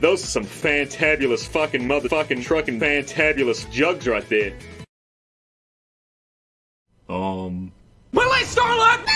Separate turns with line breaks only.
Those are some fantabulous fucking motherfucking trucking fantabulous jugs right there. Um.
Willie Starlock!